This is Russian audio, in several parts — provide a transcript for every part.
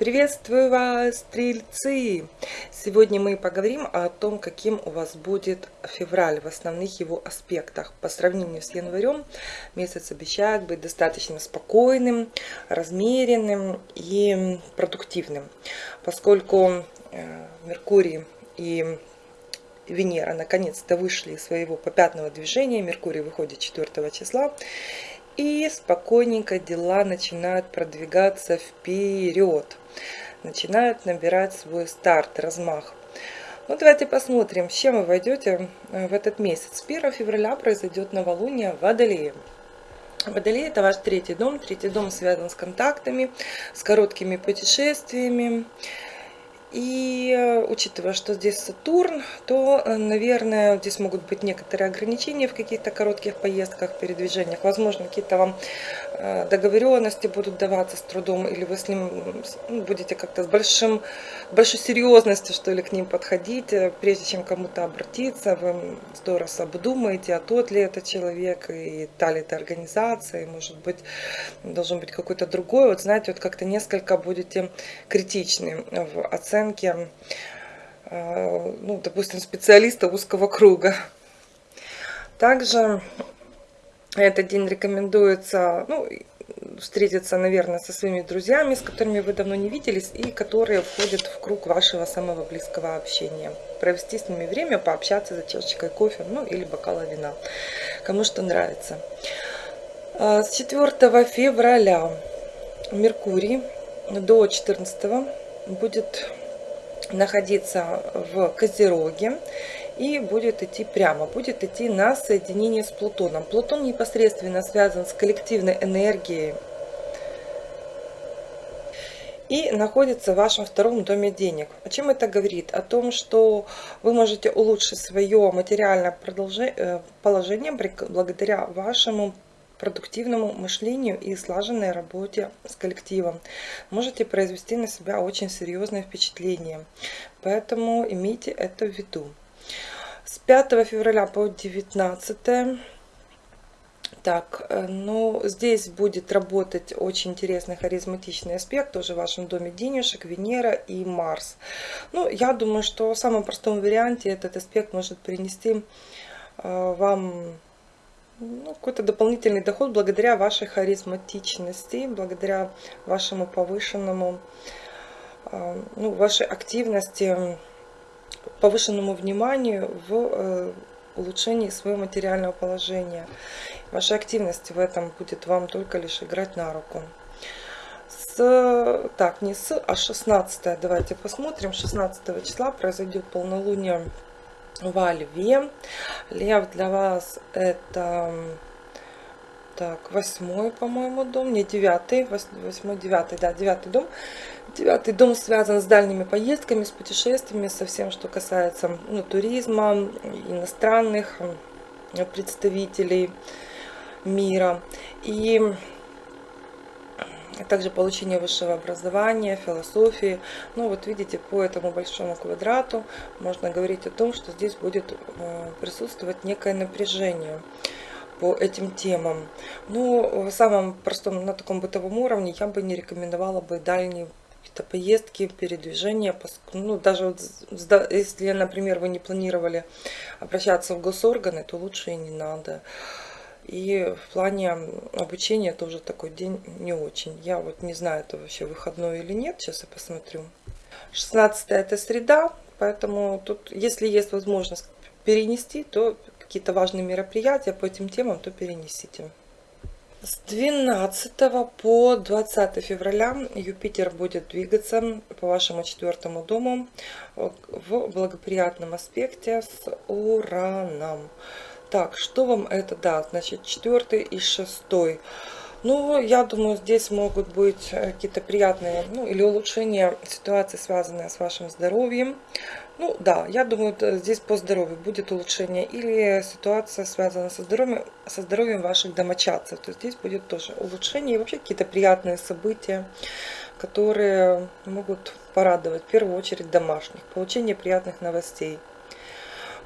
Приветствую вас, стрельцы! Сегодня мы поговорим о том, каким у вас будет февраль в основных его аспектах. По сравнению с январем, месяц обещает быть достаточно спокойным, размеренным и продуктивным, поскольку э, Меркурий и Венера наконец-то вышли из своего попятного движения. Меркурий выходит 4 числа. И спокойненько дела начинают продвигаться вперед начинают набирать свой старт, размах. Ну, давайте посмотрим, с чем вы войдете э, в этот месяц. 1 февраля произойдет новолуние в Водолее. Водолей – это ваш третий дом. Третий дом связан с контактами, с короткими путешествиями. И э, учитывая, что здесь Сатурн, то, э, наверное, здесь могут быть некоторые ограничения в каких-то коротких поездках, передвижениях. Возможно, какие-то вам договоренности будут даваться с трудом, или вы с ним ну, будете как-то с большим, большой серьезностью, что ли, к ним подходить. Прежде чем кому-то обратиться, вы здорово обдумаете, а тот ли это человек, и та ли это организация, и, может быть, должен быть какой-то другой. Вот знаете, вот как-то несколько будете критичны в оценке э, ну, допустим, специалиста узкого круга. Также этот день рекомендуется ну, встретиться, наверное, со своими друзьями, с которыми вы давно не виделись, и которые входят в круг вашего самого близкого общения. Провести с ними время, пообщаться за чашечкой кофе, ну или бокала вина, кому что нравится. Э, с 4 февраля Меркурий до 14 будет находиться в Козероге и будет идти прямо, будет идти на соединение с Плутоном. Плутон непосредственно связан с коллективной энергией и находится в вашем втором доме денег. О чем это говорит? О том, что вы можете улучшить свое материальное э, положение благодаря вашему продуктивному мышлению и слаженной работе с коллективом. Можете произвести на себя очень серьезное впечатление. Поэтому имейте это в виду. С 5 февраля по 19 так, э, ну, здесь будет работать очень интересный харизматичный аспект, тоже в вашем доме денежек, Венера и Марс. Ну, я думаю, что в самом простом варианте этот аспект может принести э, вам ну, какой-то дополнительный доход благодаря вашей харизматичности, благодаря вашему повышенному, а, ну, вашей активности, повышенному вниманию в э, улучшении своего материального положения. Ваша активность в этом будет вам только лишь играть на руку. С, так, не с, а 16, давайте посмотрим. 16 числа произойдет полнолуние во Льве. Лев для вас это так, восьмой, по-моему, дом, не девятый, восьмой, девятый, да, девятый дом. Девятый дом связан с дальними поездками, с путешествиями, со всем, что касается ну, туризма, иностранных представителей мира. И а также получение высшего образования, философии. Ну вот видите, по этому большому квадрату можно говорить о том, что здесь будет э, присутствовать некое напряжение по этим темам. Ну, в самом простом, на таком бытовом уровне я бы не рекомендовала бы дальние какие-то поездки, передвижения, ну, даже вот, если, например, вы не планировали обращаться в госорганы, то лучше и не надо. И в плане обучения тоже такой день не очень. Я вот не знаю, это вообще выходной или нет. Сейчас я посмотрю. 16 это среда, поэтому тут, если есть возможность перенести, то какие-то важные мероприятия по этим темам, то перенесите. С 12 по 20 февраля Юпитер будет двигаться по вашему четвертому дому в благоприятном аспекте с Ураном. Так, что вам это даст? Значит, четвертый и шестой. Ну, я думаю, здесь могут быть э, какие-то приятные, ну, или улучшения ситуации, связанные с вашим здоровьем. Ну, да, я думаю, здесь по здоровью будет улучшение. Или ситуация связана со здоровьем, со здоровьем ваших домочадцев. То есть здесь будет тоже улучшение и вообще какие-то приятные события, которые могут порадовать, в первую очередь, домашних. Получение приятных новостей.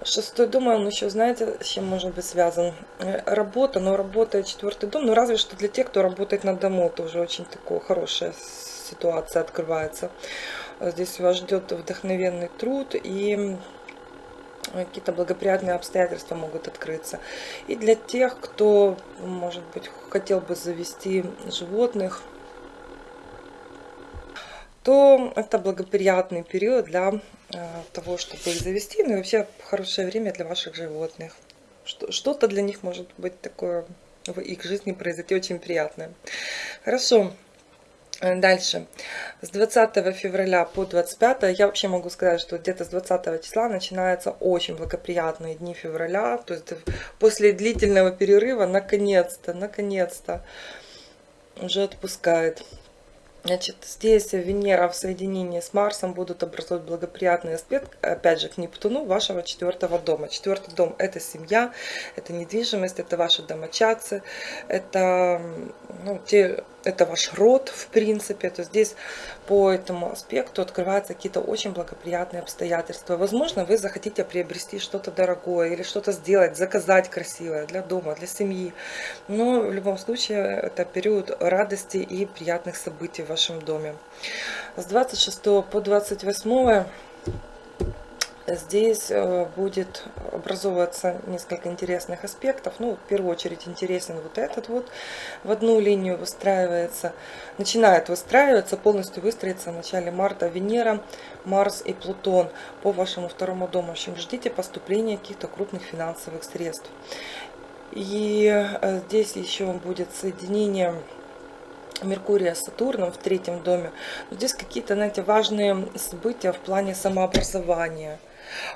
Шестой дом, он еще, знаете, с чем может быть связан? Работа, но работа четвертый дом, ну разве что для тех, кто работает на дому, тоже очень такое хорошее ситуация открывается. Здесь вас ждет вдохновенный труд и какие-то благоприятные обстоятельства могут открыться. И для тех, кто, может быть, хотел бы завести животных, то это благоприятный период для э, того, чтобы их завести, ну и вообще хорошее время для ваших животных. Что-то для них может быть такое в их жизни произойти очень приятное. Хорошо. Э, дальше. С 20 февраля по 25 я вообще могу сказать, что где-то с 20 числа начинаются очень благоприятные дни февраля. То есть после длительного перерыва наконец-то, наконец-то уже отпускает. Значит, здесь Венера в соединении с Марсом будут образовать благоприятный аспект, опять же, к Нептуну вашего четвертого дома. Четвертый дом – это семья, это недвижимость, это ваши домочадцы, это ну, те это ваш род, в принципе, то здесь по этому аспекту открываются какие-то очень благоприятные обстоятельства. Возможно, вы захотите приобрести что-то дорогое или что-то сделать, заказать красивое для дома, для семьи. Но в любом случае это период радости и приятных событий в вашем доме. С 26 по 28 Здесь э, будет образовываться несколько интересных аспектов. Ну, в первую очередь интересен вот этот вот. В одну линию выстраивается, начинает выстраиваться, полностью выстроится в начале марта Венера, Марс и Плутон по вашему второму дому. В общем, ждите поступления каких-то крупных финансовых средств. И э, здесь еще будет соединение Меркурия с Сатурном в третьем доме. Здесь какие-то, знаете, важные события в плане самообразования –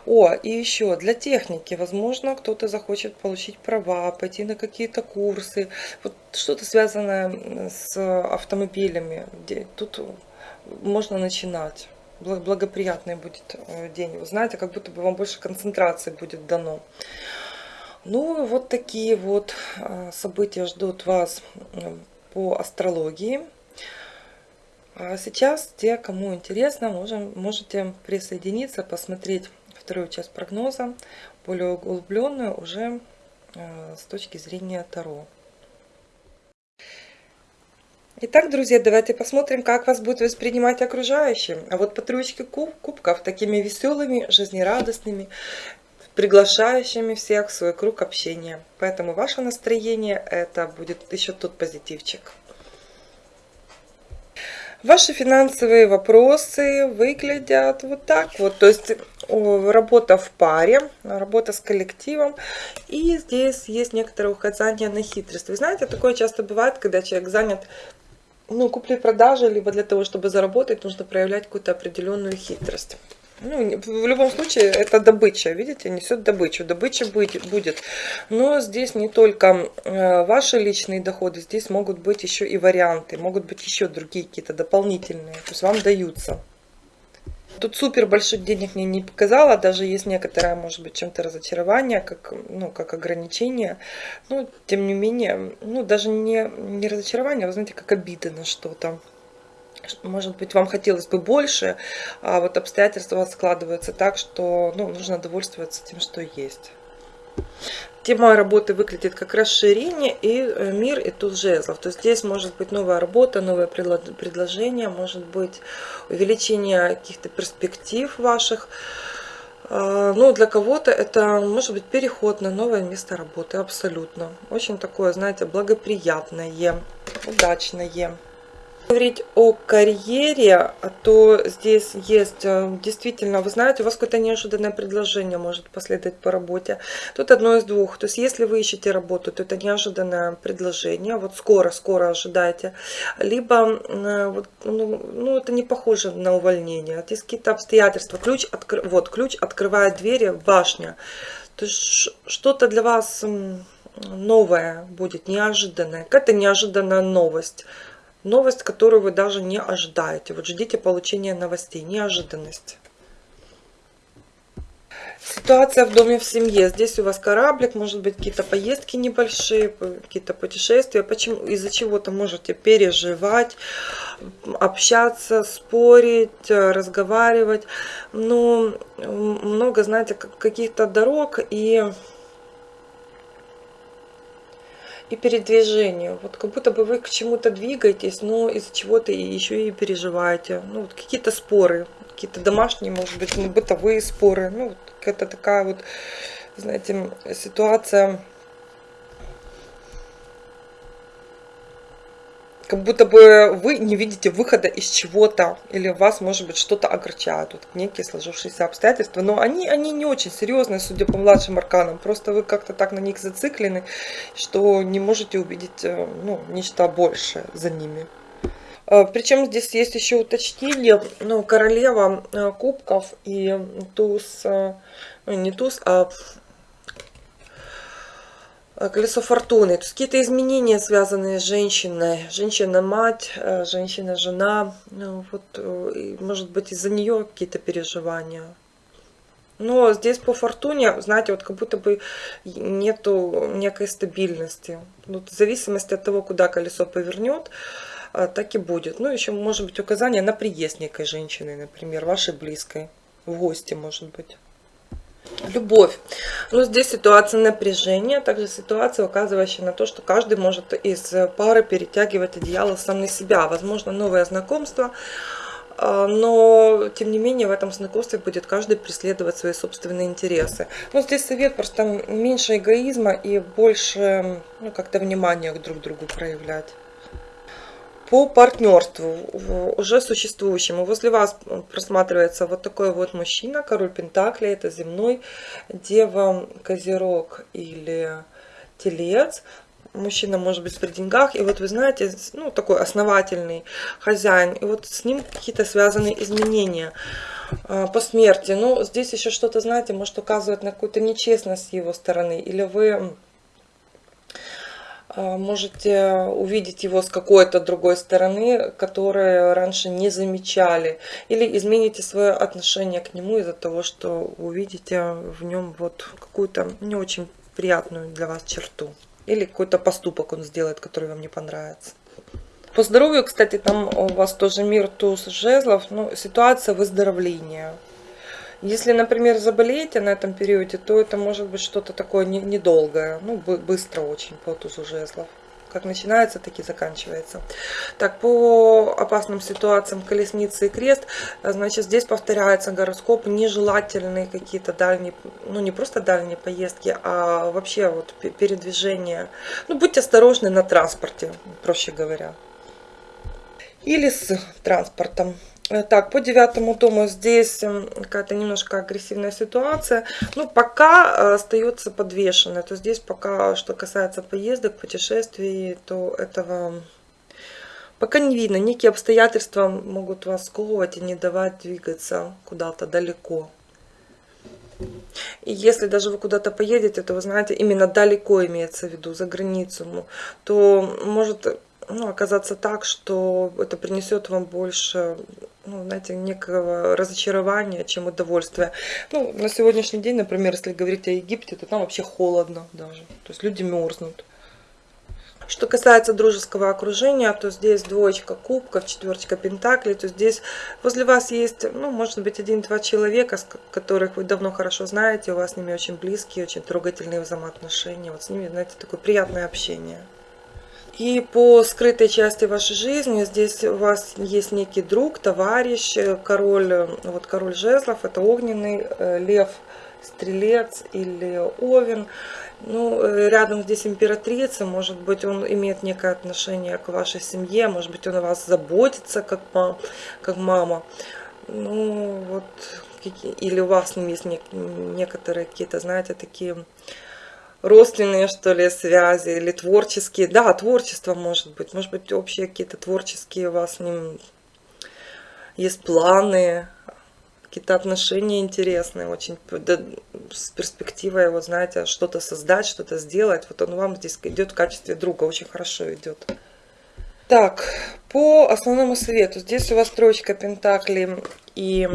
о, и еще для техники, возможно, кто-то захочет получить права, пойти на какие-то курсы, вот что-то связанное с автомобилями, тут можно начинать. Благоприятный будет э, день. Вы знаете, как будто бы вам больше концентрации будет дано. Ну, вот такие вот э, события ждут вас по астрологии. А сейчас те, кому интересно, можем, можете присоединиться, посмотреть вторую часть прогноза, более углубленную уже э, с точки зрения Таро. Итак, друзья, давайте посмотрим, как вас будет воспринимать окружающие. А вот по троечке куб, кубков такими веселыми, жизнерадостными, приглашающими всех в свой круг общения. Поэтому ваше настроение это будет еще тот позитивчик. Ваши финансовые вопросы выглядят вот так вот. То есть работа в паре, работа с коллективом. И здесь есть некоторые указания на хитрость. Вы знаете, такое часто бывает, когда человек занят ну, купли-продажи, либо для того, чтобы заработать, нужно проявлять какую-то определенную хитрость. Ну, в любом случае, это добыча, видите, несет добычу. Добыча будет. Но здесь не только э, ваши личные доходы, здесь могут быть еще и варианты, могут быть еще другие какие-то дополнительные, то есть вам даются. Тут супер больших денег мне не показала, даже есть некоторое, может быть, чем-то разочарование, как, ну, как ограничение. Но, тем не менее, ну, даже не, не разочарование, а, вы знаете, как обида на что-то может быть, вам хотелось бы больше, а вот обстоятельства складываются так, что ну, нужно довольствоваться тем, что есть. Тема работы выглядит как расширение и э, мир и туз жезлов. То есть здесь может быть новая работа, новое предложение, может быть увеличение каких-то перспектив ваших. А, ну, для кого-то это может быть переход на новое место работы, абсолютно. Очень такое, знаете, благоприятное, удачное говорить о карьере, то здесь есть э, действительно, вы знаете, у вас какое-то неожиданное предложение может последовать по работе. Тут одно из двух. То есть, если вы ищете работу, то это неожиданное предложение. Вот скоро-скоро ожидайте. Либо, э, вот, ну, ну, это не похоже на увольнение. Здесь какие-то обстоятельства. Ключ, откр... вот, ключ открывает двери, башня. То есть, что-то для вас новое будет, неожиданное. Какая-то неожиданная новость новость, которую вы даже не ожидаете. Вот ждите получения новостей, неожиданность. Ситуация в доме, в семье. Здесь у вас кораблик, может быть, какие-то поездки небольшие, какие-то путешествия. Почему? Из-за чего-то можете переживать, общаться, спорить, разговаривать. Но много, знаете, каких-то дорог и и передвижению. Вот как будто бы вы к чему-то двигаетесь, но из-за чего-то еще и переживаете. Ну, вот какие-то споры, какие-то домашние, может быть, ну, бытовые споры. Ну, вот какая-то такая вот, знаете, ситуация как будто бы вы не видите выхода из чего-то, или вас, может быть, что-то огорчает, вот некие сложившиеся обстоятельства, но они, они не очень серьезные, судя по младшим арканам, просто вы как-то так на них зациклены, что не можете увидеть э, ну, нечто большее за ними. Э, Причем здесь есть еще уточнение, ну, королева э, кубков и туз, не туз, а колесо фортуны. То есть какие-то изменения, связанные с женщиной. Женщина-мать, э, женщина-жена. Ну, вот, э, может быть, из-за нее какие-то переживания. Но здесь по фортуне, знаете, вот как будто бы нету некой стабильности. Вот в зависимости от того, куда колесо повернет, так и будет. Ну, еще может быть указание на приезд некой женщины, например, вашей близкой. В гости, может быть. Любовь. Ну, здесь ситуация напряжения, также ситуация, указывающая на то, что каждый может из пары перетягивать одеяло сам на себя. Возможно, новое знакомство, а, но, тем не менее, в этом знакомстве будет каждый преследовать свои собственные интересы. Но здесь совет просто меньше эгоизма и больше ну, как-то внимания друг к другу проявлять по партнерству уже существующему. Возле вас просматривается вот такой вот мужчина, король Пентакли, это земной, дева, козерог или телец. Мужчина может быть при деньгах, и вот вы знаете, ну такой основательный хозяин, и вот с ним какие-то связанные изменения а, по смерти. Ну, здесь еще что-то, знаете, может указывать на какую-то нечестность с его стороны, или вы можете увидеть его с какой-то другой стороны, которую раньше не замечали. Или измените свое отношение к нему из-за того, что увидите в нем вот какую-то не очень приятную для вас черту. Или какой-то поступок он сделает, который вам не понравится. По здоровью, кстати, там у вас тоже мир туз жезлов, ну, ситуация выздоровления. Если, например, заболеете на этом периоде, то это может быть что-то такое недолгое, ну, быстро очень по тузу жезлов. Как начинается, так и заканчивается. Так, по опасным ситуациям колесницы и крест, значит, здесь повторяется гороскоп, нежелательные какие-то дальние, ну, не просто дальние поездки, а вообще вот передвижение. Ну, будьте осторожны на транспорте, проще говоря. Или с транспортом. Э, так, по девятому дому здесь эм, какая-то немножко агрессивная ситуация. Ну, пока э, остается подвешенная. То здесь пока, что касается поездок, путешествий, то этого пока не видно. Некие обстоятельства могут вас сковывать и не давать двигаться куда-то далеко. И если даже вы куда-то поедете, то вы знаете, именно далеко имеется в виду, за границу, то может ну, оказаться так, что это принесет вам больше, ну, знаете, некого разочарования, чем удовольствия. Ну, на сегодняшний день, например, если говорить о Египте, то там вообще холодно даже. То есть люди мерзнут. Что касается дружеского окружения, то здесь двоечка кубков, четверочка пентаклей, то здесь возле вас есть, ну, может быть, один-два человека, которых вы давно хорошо знаете, у вас с ними очень близкие, очень трогательные взаимоотношения, вот с ними, знаете, такое приятное общение. И по скрытой части вашей жизни здесь у вас есть некий друг, товарищ, э, король, э, вот король жезлов, это огненный, э, лев, стрелец или овен. Ну, рядом здесь императрица, может быть, он имеет некое отношение к вашей семье, может быть, он о вас заботится, как, мам, как мама. Ну, вот, или у вас есть некоторые какие-то, знаете, такие родственные, что ли, связи или творческие. Да, творчество может быть. Может быть, общие какие-то творческие у вас ним есть планы, какие-то отношения интересные, очень да, с перспективой, вот знаете, что-то создать, что-то сделать. Вот он вам здесь идет в качестве друга, очень хорошо идет. Так, по основному совету. Здесь у вас троечка пентаклей и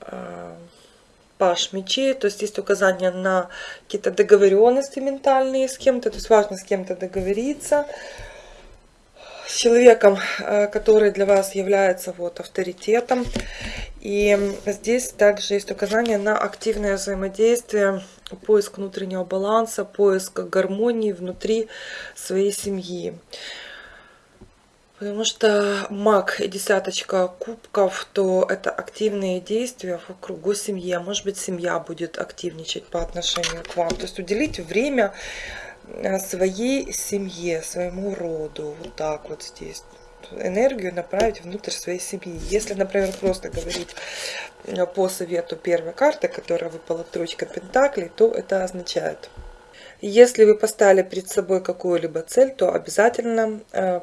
э, паш мечей, то есть есть указание на какие-то договоренности ментальные с кем-то, то есть важно с кем-то договориться, с человеком, э, который для вас является вот авторитетом. И здесь также есть указание на активное взаимодействие, поиск внутреннего баланса, поиск гармонии внутри своей семьи. Потому что маг и десяточка кубков, то это активные действия в кругу семьи. А может быть, семья будет активничать по отношению к вам. То есть уделить время э, своей семье, своему роду. Вот так вот здесь. Энергию направить внутрь своей семьи. Если, например, просто говорить э, по совету первой карты, которая выпала тройка пентаклей, то это означает, если вы поставили перед собой какую-либо цель, то обязательно э,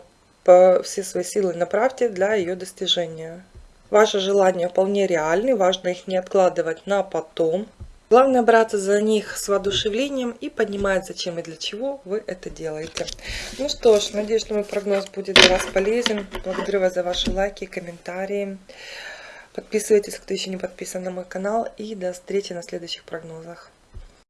все свои силы направьте для ее достижения. Ваши желания вполне реальны, важно их не откладывать на потом. Главное браться за них с воодушевлением и понимать, зачем и для чего вы это делаете. Ну что ж, надеюсь, что мой прогноз будет для вас полезен. Благодарю вас за ваши лайки, комментарии. Подписывайтесь, кто еще не подписан на мой канал. И до встречи на следующих прогнозах.